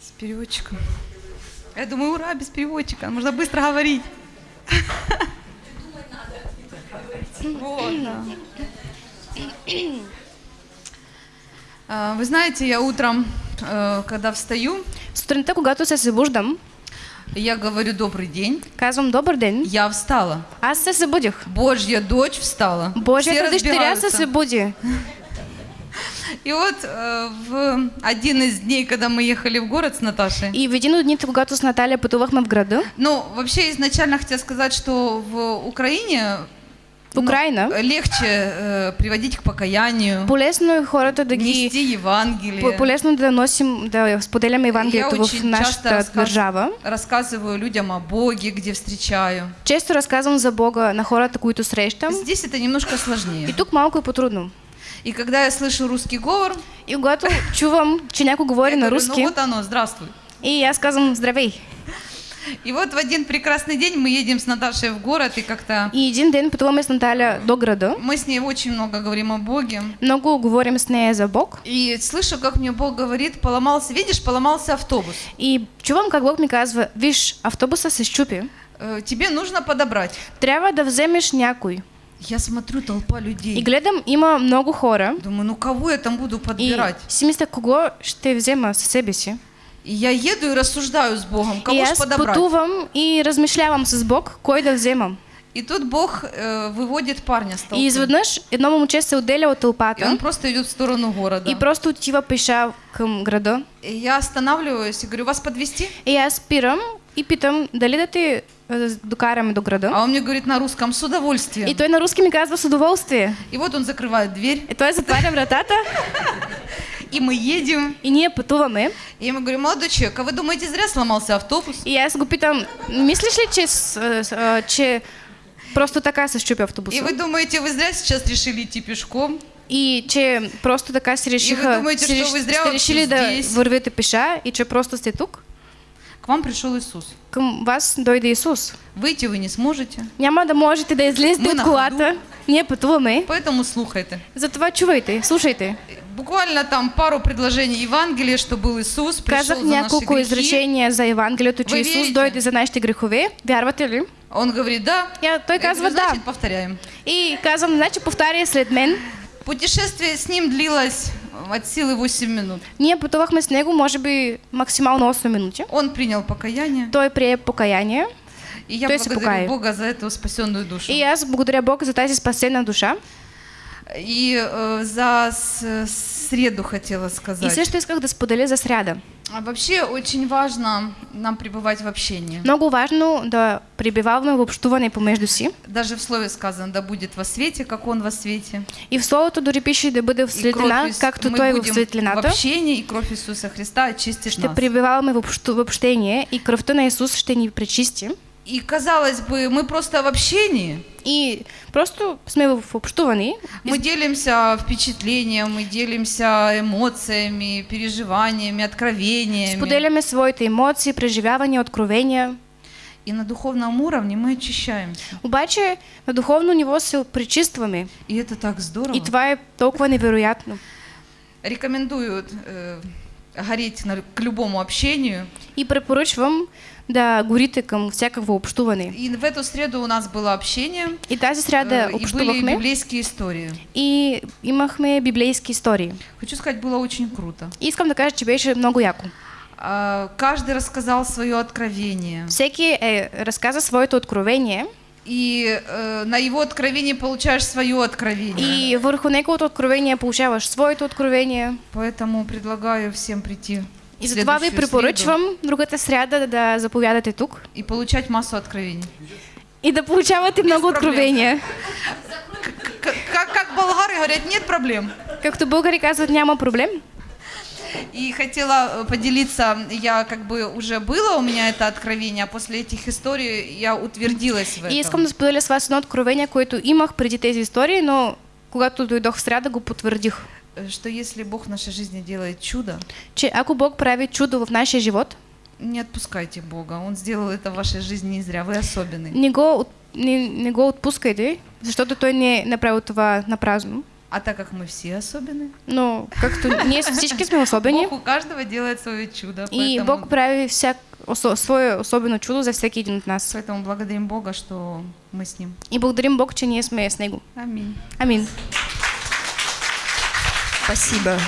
С переводчиком. Я думаю, ура, без переводчика. Можно быстро говорить. Вот, да. А, Вы знаете, я утром, э, когда встаю, Сутринта, когато се събуждам, я говорю добрый день. казвам добър ден. Я встала. Аз се събудих. Божья дочь встала. Божията дъщеря се събуди. И вот э, в один из дней, когда мы ехали в город с Наташей, И в един от дните, когато с Наталия пътувахме в града, ну, вообще изначально хотела сказать, что в Украине в Украина, ну, легче э, приводить к покаянию, полезно хората да ги... нести Евангелие. по- Полезно да носим, да споделяме Евангелието в нашата часто разказ- държава. рассказываю людям о Боге, где встречаю. Често разказвам за Бога на хората, които срещам. Здесь это немножко сложнее. И тук малко е по-трудно. И когда я слышу русский говор, И когато чувам, че някой говори я на руски, ну вот оно, здравствуй. и аз казвам здравей. И вот в один прекрасный день мы едем с Наташей в город, и как-то И един ден пътуваме с Наталя до града. мы с ней очень много говорим о Боге. Много говорим с нея за Бог. И слышу, как мне Бог говорит, поломался, видишь, поломался автобус. И чувам как Бог ми казва, виж, автобуса се щупи, Э, Тебе нужно подобрать. трябва да вземеш някой. Я смотрю, толпа И людей. гледам, има много хора. Думаю, ну кого я там буду И подбирать? си мисля, кого ще взема със себе си. И я еду и рассуждаю с Богом, и кого ж аз подобрать. пътувам и размишлявам с Бог, кой да вземам. И тут Бог э, выводит парня с толпы. И изведнъж едно момче се отделя от И тълпата он просто идет в сторону города. и просто отива пеша към града. И я останавливаюсь и говорю, вас подвести? И аз спирам и питам дали да те е, докараме до града. А он мне говорит на русском, с удовольствием. И той на руски ми казва с удоволствие. И вот он закрывает дверь, И той затваря вратата и мы едем. и ние пътуваме. И я ему говорю, молодой человек, а вы думаете, зря сломался автобус? И аз го питам, мислиш ли, че, с- а, че просто така се щупи автобуса? И вы думаете, вы зря сейчас решили идти пешком? И че просто така си решиха, думаете, си реш- ви зря сте решили да здесь? вървите пеша и че просто сте тук? К вам пришел Иисус. Към вас дойде Исус. Выйти вы не сможете, Няма да можете да излезете от колата. Ние пътуваме. поэтому слухайте. Затова чувайте, слушайте. Буквально там пару предложений Евангелия, что был Иисус, пришел Казах за наши няколко грехи. изречения за Евангелието, че Ви Исус верите? дойде за нашите грехове. Вярвате ли? Он говорит, да. Я, той Я казва говорю, да. значит, повторяем. И казвам, значи повтаря след мен. Путешествие с ним длилось от силы 8 минут. Ние пътувахме с него, може би максимално 8 минути. Он принял покаяние, Той прие покаяние. и я То есть благодарю. Бога за эту спасенную душу. И аз благодаря Бог за тази спасена душа. И э, за среду хотела И сказать. също исках да споделя за сряда. А Вообще очень важно нам пребывать в общении. Много важно да прибиваваме в общуване помежду си. Даже в слове сказано, да будет во свете, как он во свете. И в Словото дори пише да бъде в светлина, Ис- както мы Той в будем в светлината. общении, и кровь Иисуса Христа очистит Ще нас. в, общу, в общение и кръвта на Исус ще ни пречисти. И казалось бы, мы просто в общении. И просто сме в общуване. Мы делимся впечатлением, мы делимся эмоциями, переживаниями, откровениями. Споделяме своите емоции, преживявания, откровения. И на духовном уровне мы очищаемся. Обаче на духовно ниво се пречистваме. И это так здорово. И това е толкова невероятно. Рекомендую э, гореть на- к любому общению. И препоръчвам да горите към всякакво общуване. И в эту среду у нас было общение. И тази сряда э, и были общувахме библейские истории. и имахме библейски истории. Хочу сказать, было очень круто. Искам да кажа, че беше много яко. А, Каждый рассказал свое откровение. Всеки е разказа своето откровение И э, на его откровении получаешь свое откровение. и върху неговото откровение получаваш своето откровение. Поэтому предлагаю всем прийти. И затова ви препоръчвам другата сряда да заповядате тук среду И получать массу откровений. и да получавате много проблем. откровения. К- Как, как болгары говорят, нет проблем. Както българи казват, няма проблем. И хотела э, поделиться, я как бы уже было у меня это откровение, а после этих историй я утвердилась в этом. И искам да споделя с вас едно откровение, което имах преди тези истории, но когато дойдох в сряда, го потвърдих. Э, Что если Бог в нашей жизни делает чудо, Че ако Бог прави чудо в нашия живот, не отпускайте Бога. Он сделал это в вашей жизни не зря. Вы особенный. не го, не, не го отпускайте, защото Той не е направил това на празно. А так как мы все особенные, Но как-то не всички сме особени. Бог у каждого делает свое чудо. И поэтому, Бог прави всяк, осо, свое особено чудо за всеки един от нас. поэтому благодарим Бога, что мы с Ним. И благодарим Бог, че ние сме с Него. Аминь. Амин. Спасибо.